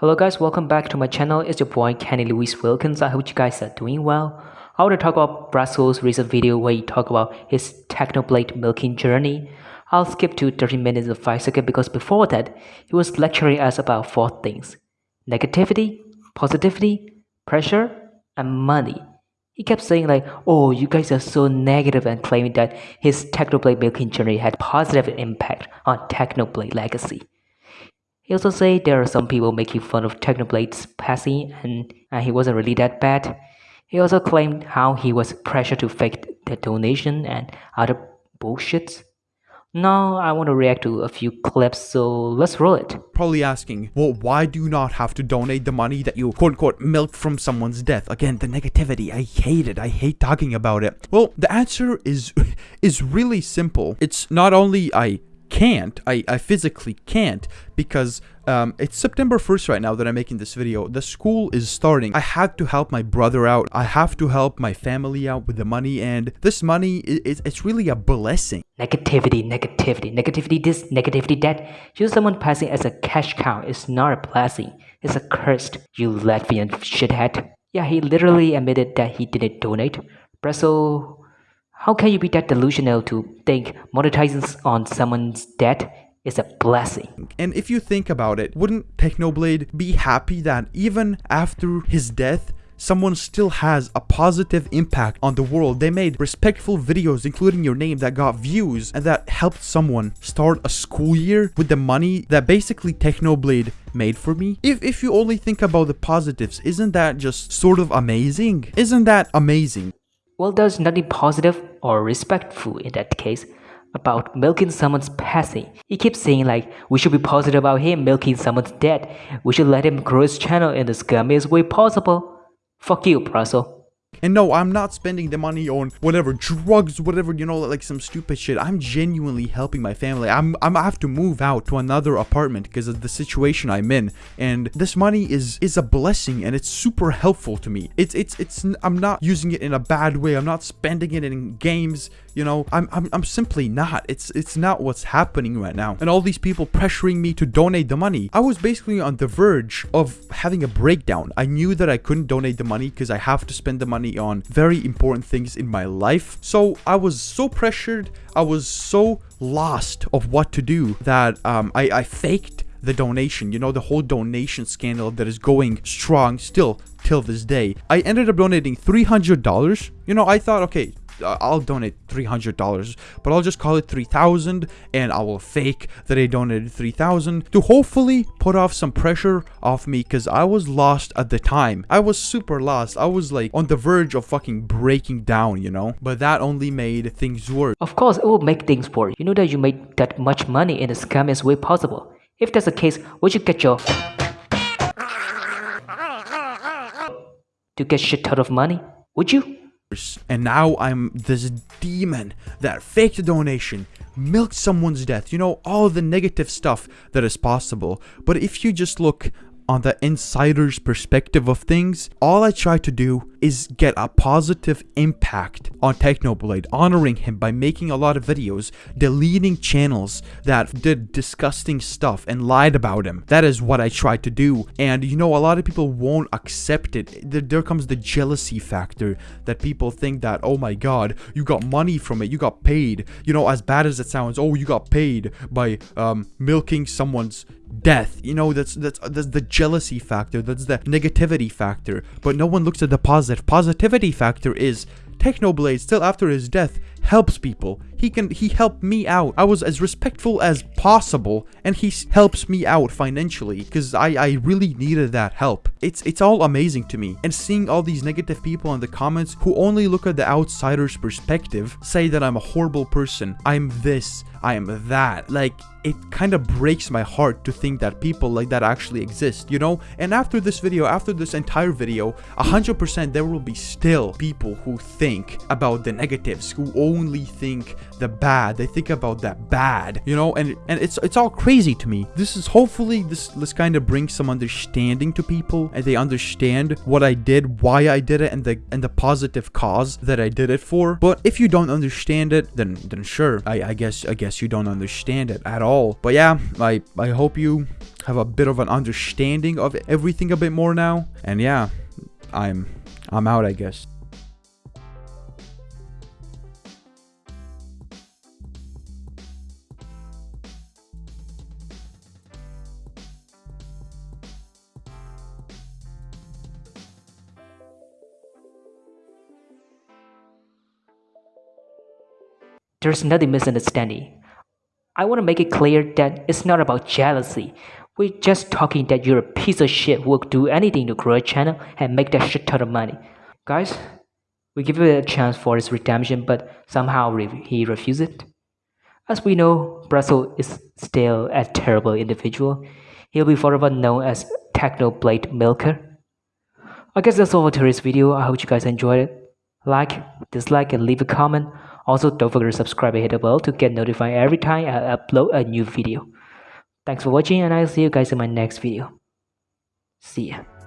Hello guys, welcome back to my channel. It's your boy Kenny Louis Wilkins. I hope you guys are doing well. I want to talk about Brasso's recent video where he talked about his Technoblade milking journey. I'll skip to 30 minutes and 5 seconds because before that, he was lecturing us about four things. Negativity, positivity, pressure, and money. He kept saying like, oh, you guys are so negative and claiming that his Technoblade milking journey had positive impact on Technoblade legacy. He also said there are some people making fun of Technoblade's passing and, and he wasn't really that bad. He also claimed how he was pressured to fake the donation and other bullshits. Now I want to react to a few clips, so let's roll it. Probably asking, well, why do you not have to donate the money that you quote unquote milked from someone's death? Again, the negativity. I hate it. I hate talking about it. Well, the answer is is really simple. It's not only I can't. I, I physically can't because um, it's September 1st right now that I'm making this video. The school is starting. I had to help my brother out. I have to help my family out with the money and this money, is, it's really a blessing. Negativity, negativity, negativity this, negativity that. Just someone passing as a cash cow is not a blessing. It's a curse, you Latvian shithead. Yeah, he literally admitted that he didn't donate. Brasso how can you be that delusional to think monetizing on someone's debt is a blessing? And if you think about it, wouldn't Technoblade be happy that even after his death, someone still has a positive impact on the world. They made respectful videos, including your name, that got views and that helped someone start a school year with the money that basically Technoblade made for me. If, if you only think about the positives, isn't that just sort of amazing? Isn't that amazing? Well, there's nothing positive or respectful in that case about milking someone's passing. He keeps saying like, we should be positive about him milking someone's dead. We should let him grow his channel in the scummiest way possible. Fuck you, And no, I'm not spending the money on whatever drugs, whatever, you know, like some stupid shit. I'm genuinely helping my family. I'm, I'm I have to move out to another apartment because of the situation I'm in. And this money is is a blessing and it's super helpful to me. It's it's it's I'm not using it in a bad way. I'm not spending it in games, you know. I'm I'm I'm simply not. It's it's not what's happening right now. And all these people pressuring me to donate the money. I was basically on the verge of having a breakdown. I knew that I couldn't donate the money because I have to spend the money on very important things in my life. So I was so pressured, I was so lost of what to do that um, I, I faked the donation, you know, the whole donation scandal that is going strong still till this day. I ended up donating $300. You know, I thought, okay, I'll donate $300, but I'll just call it 3000 and I will fake that I donated 3000 to hopefully put off some pressure off me because I was lost at the time. I was super lost. I was like on the verge of fucking breaking down, you know? But that only made things worse. Of course, it will make things worse. You know that you made that much money in the scummiest way possible. If that's the case, would you get your to get shit out of money? Would you? And now I'm this demon that faked a donation, milked someone's death, you know, all the negative stuff that is possible. But if you just look on the insider's perspective of things, all I try to do is get a positive impact on Technoblade, honoring him by making a lot of videos, deleting channels that did disgusting stuff and lied about him. That is what I try to do. And you know, a lot of people won't accept it. There comes the jealousy factor that people think that, oh my god, you got money from it, you got paid. You know, as bad as it sounds, oh, you got paid by um, milking someone's death you know that's that's that's the jealousy factor that's the negativity factor but no one looks at the positive positivity factor is technoblade still after his death helps people. He can he helped me out. I was as respectful as possible and he helps me out financially because I, I really needed that help. It's it's all amazing to me. And seeing all these negative people in the comments who only look at the outsider's perspective say that I'm a horrible person. I'm this. I am that. Like it kind of breaks my heart to think that people like that actually exist, you know? And after this video, after this entire video, 100% there will be still people who think think about the negatives, who only think the bad. They think about that bad, you know, and and it's it's all crazy to me. This is hopefully this this kind of brings some understanding to people and they understand what I did, why I did it, and the and the positive cause that I did it for. But if you don't understand it, then then sure, I, I guess I guess you don't understand it at all. But yeah, I I hope you have a bit of an understanding of everything a bit more now. And yeah, I'm I'm out, I guess. There's nothing misunderstanding. I want to make it clear that it's not about jealousy. We're just talking that you're a piece of shit who will do anything to grow a channel and make that shit ton of money. Guys, we give it a chance for his redemption, but somehow he refused it. As we know, Brasso is still a terrible individual. He'll be forever known as Technoblade Milker. I guess that's all for today's video. I hope you guys enjoyed it. Like, dislike, and leave a comment. Also, don't forget to subscribe and hit the bell to get notified every time I upload a new video. Thanks for watching and I'll see you guys in my next video. See ya.